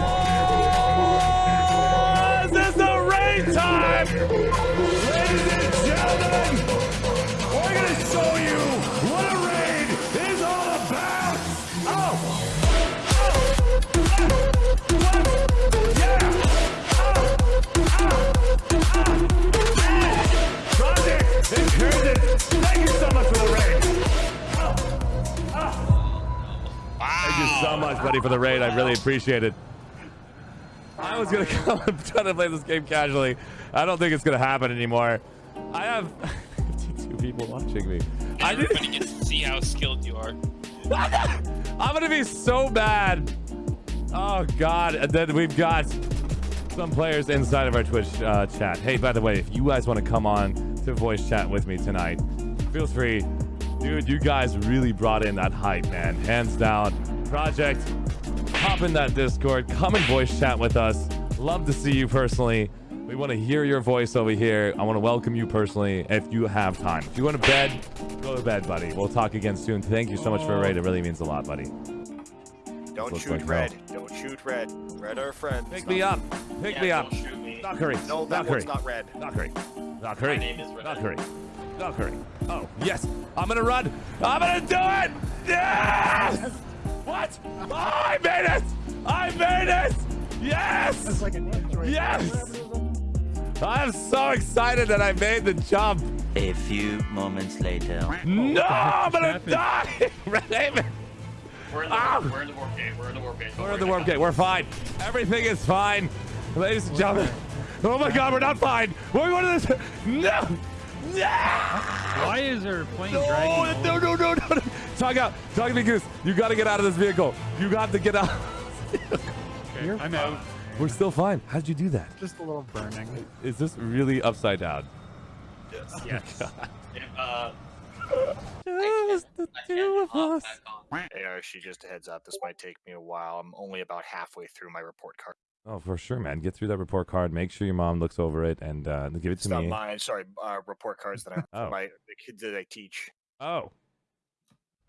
Oh, much, buddy, for the raid. I really appreciate it. I was gonna come and try to play this game casually. I don't think it's gonna happen anymore. I have 52 people watching me. I. Everybody gets to see how skilled you are. I'm gonna be so bad. Oh God! And then we've got some players inside of our Twitch uh, chat. Hey, by the way, if you guys want to come on to voice chat with me tonight, feel free. Dude, you guys really brought in that hype, man. Hands down. Project, hop in that Discord. Come and voice chat with us. Love to see you personally. We want to hear your voice over here. I want to welcome you personally if you have time. If you want to bed, go to bed, buddy. We'll talk again soon. Thank you so much for a raid. It really means a lot, buddy. Don't Looks shoot like red. Don't shoot red. Red are friends. Pick me up. Pick Yeah, me up. don't shoot me. Not hurry. No, that Not hurry. one's not red. Not hurry. Not hurry. My name is Red. Not hurry. Not hurry. Oh, yes. I'm gonna run. I'm gonna do it. Yes. What? Oh, I made it. I made it. Yes. Yes. I'm so excited that I made the jump. A few moments later. No, I'm gonna die. Red Haven. We're in the, Ah! we're in the warp gate. We're in the warp gate. Don't We're in the warp gate. We're fine. Everything is fine. Ladies and gentlemen. Oh my god, we're not fine. We're going to this. No. No. Why is there plane No, dragging? no, no, no, no, no. Talk out. Talk to me, Goose. You got to get out of this vehicle. You got to get out. Okay, I'm out. We're still fine. How'd you do that? Just a little burning. Is this really upside down? Yes. it. Uh, Just the two of us. back on. Hey, Archie, just a heads up. This might take me a while. I'm only about halfway through my report card. Oh, for sure, man. Get through that report card. Make sure your mom looks over it and uh, give it It's to not me. mine. Sorry, uh, report cards that I Oh. my the kids that I teach. Oh,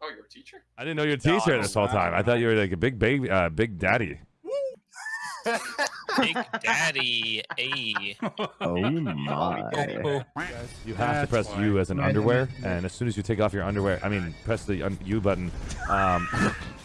Oh, you're a teacher? I didn't know you're a teacher I'm this whole time. I thought you were like a big baby, uh, big daddy. Big Daddy. A. Oh my. You have to press why. U as an underwear, and as soon as you take off your underwear, I mean, press the un- U button. Um,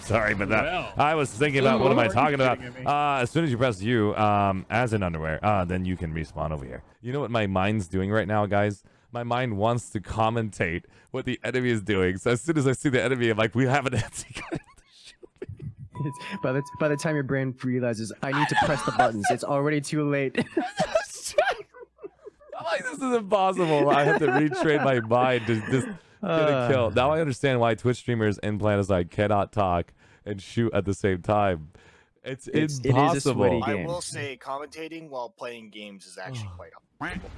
sorry, but that Well. I was thinking about what am I talking about? Uh, as soon as you press U um, as an underwear, uh, then you can respawn over here. You know what my mind's doing right now, guys? My mind wants to commentate what the enemy is doing. So as soon as I see the enemy, I'm like, we have an anti It's, by the by the time your brain realizes I need to press the buttons, it's already too late. I'm like, this is impossible. I have to retrain my mind to just get a Uh, kill. Now I understand why Twitch streamers in Planetside cannot talk and shoot at the same time. It's, It's- it is a impossible. sweaty I will say, commentating while playing games is actually quite uncomfortable.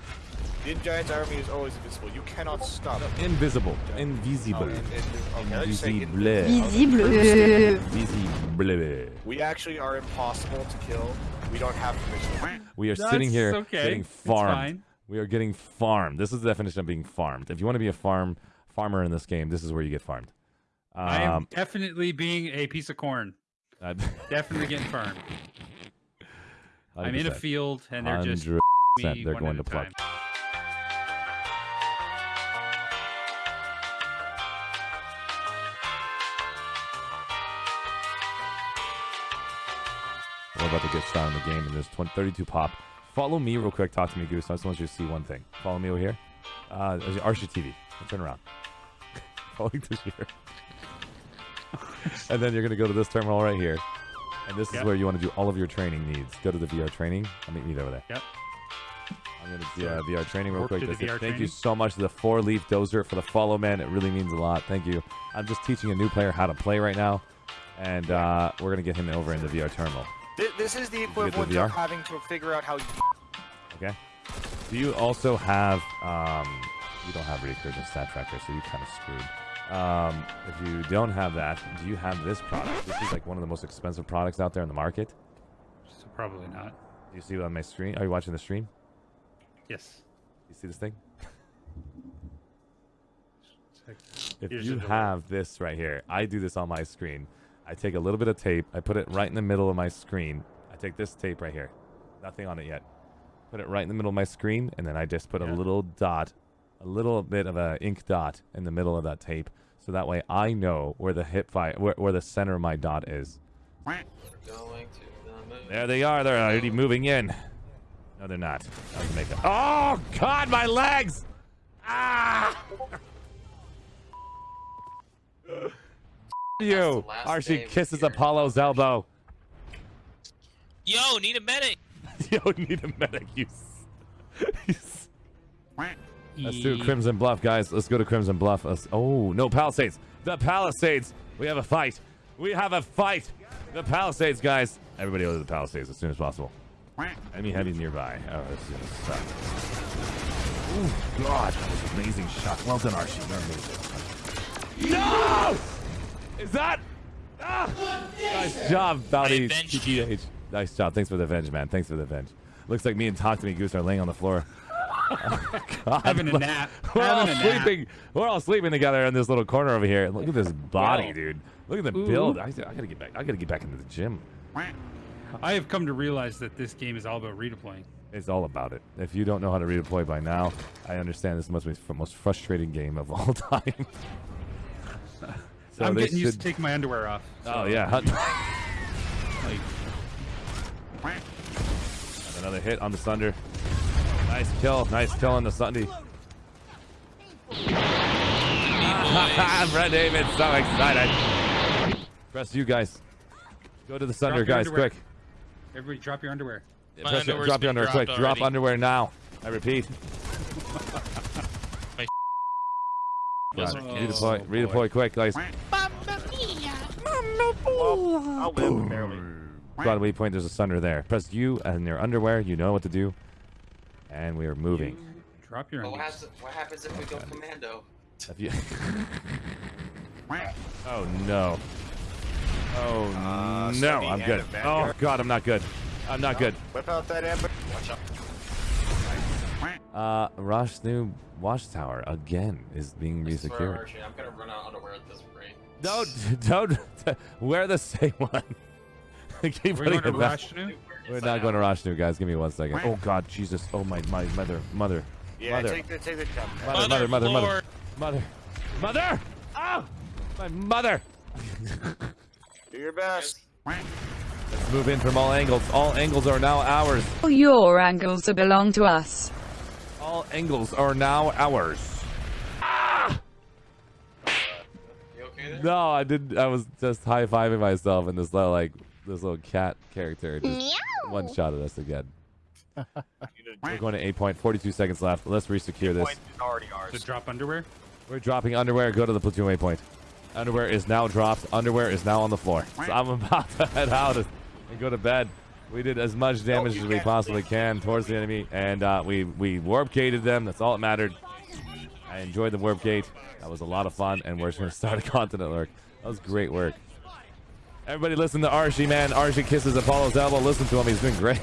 The Giant's army is always invisible. You cannot stop it. Invisible. Oh, Invisible. in- in- okay, let's say in- Invisible. Visible. Invisible. We actually are impossible to kill. We don't have permission. We are That's sitting here okay. getting farmed. We are getting farmed. This is the definition of being farmed. If you want to be a farm farmer in this game, this is where you get farmed. I am Um, definitely being a piece of corn. I- Definitely getting farmed. I'm in a field and they're just 100% me they're going to pluck. We're about to get started in the game, and there's 20, 32 pop. Follow me real quick. Talk to me, Goose. I just want you to see one thing. Follow me over here. Uh, TV. Turn around. Follow this here. and then you're going to go to this terminal right here. And this is where you want to do all of your training needs. Go to the VR training. I'll meet you over there. Yep. I'm going to do uh, VR training real Work quick. to the That's it. VR Thank you so much to the four leaf dozer for the follow, man. It really means a lot. Thank you. I'm just teaching a new player how to play right now. And uh, we're going to get him over in the VR terminal. Th- This is the get the equivalent VR? of having to figure out how. Okay. Do you also have um you don't have recursion stat tracker, so you kind of screwed. Um, if you don't have that, do you have this product? This is like one of the most expensive products out there in the market. So probably not. Do you see it on my screen? Are you watching the stream? Yes. You see this thing? If Here's you have this right here, I do this on my screen. I take a little bit of tape. I put it right in the middle of my screen. I take this tape right here. Nothing on it yet. Put it right in the middle of my screen, and then I just put a little dot, a little bit of a ink dot in the middle of that tape, so that way I know where the hip fire, where, where the center of my dot is. Going to the. There they are. They're already moving in. No, they're not. That was makeup. Oh God, my legs! Ah! you. the last Archie kisses Apollo's about elbow. Yo, need a medic. Yo, need a medic. You. you s- Let's do Crimson Bluff, guys. Let's go to Crimson Bluff. Let's, oh no, Palisades. The Palisades. We have a fight. We have a fight. The Palisades, guys. Everybody over to the Palisades as soon as possible. Enemy heavy nearby. Oh, this is gonna suck. Oh God, that was an amazing shot. Well done, Archie. You're amazing. No! Is that? Ah! Nice job, Bounty. avenged you. TTH. Nice job. Thanks for the venge, man. Thanks for the venge. Looks like me and Talk to Me Goose are laying on the floor. Oh, God. Having a nap. We're all Having a nap. sleeping. We're all sleeping together in this little corner over here. Look at this body, Wow. dude. Look at the Ooh. build. I, I gotta get back. I gotta get back into the gym. I have come to realize that this game is all about redeploying. It's all about it. If you don't know how to redeploy by now, I understand this must be the most frustrating game of all time. So I'm getting used to taking my underwear off. Oh yeah. Like, Another hit on the Sunder. Nice kill. Nice kill on the Sunder. Brett David, so excited. Press you guys. Go to the Sunder, guys, underwear. quick. everybody, drop your underwear. My Press your- drop your underwear quick. dropped Drop underwear now. I repeat. Wasn't God, kidding. redeploy, Oh, redeploy quick, guys. Well, I'll live barely. Squad waypoint, there's a Sunder there. Press U and your underwear. You know what to do. And we are moving. Drop your But what, undies. happens, what happens if we go commando? If you... oh no. Oh Uh, no, Sunny I'm good. Oh Vanguard. god, I'm not good. I'm not good. Whip out that amber. Watch out. Uh, Rashnu watchtower again is being I swear, resecured. I'm gonna run out of underwear at this rate. Don't, don't wear the same one. Keep We're putting going to it back. Rashnu. We're not going to Rashnu, guys. Give me one second. Oh god, Jesus. Oh my, my mother, mother, Yeah, Mother. take the take the jump. mother, mother, mother, mother, mother, mother. Oh, my mother. Do your best. Let's move in from all angles. All angles are now ours. All your angles belong to us. All angles are now ours. Ah! You okay there? No, I didn't. I was just high fiving myself, and this little like this little cat character just one shot at us again. We're going to eight point. Forty-two seconds left. Let's resecure this. Point To drop underwear. We're dropping underwear. Go to the platoon waypoint. Underwear is now dropped. Underwear is now on the floor. So I'm about to head out and go to bed. We did as much damage you as we can't. possibly can towards the enemy, and uh, we we warp gated them. That's all that mattered. I enjoyed the warp gate. That was a lot of fun, and we're just gonna start a continent lurk. That was great work. Everybody, listen to Archie, man. Archie kisses Apollo's elbow. Listen to him. He's doing great.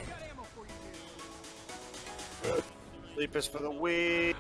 Sleep is for the weak.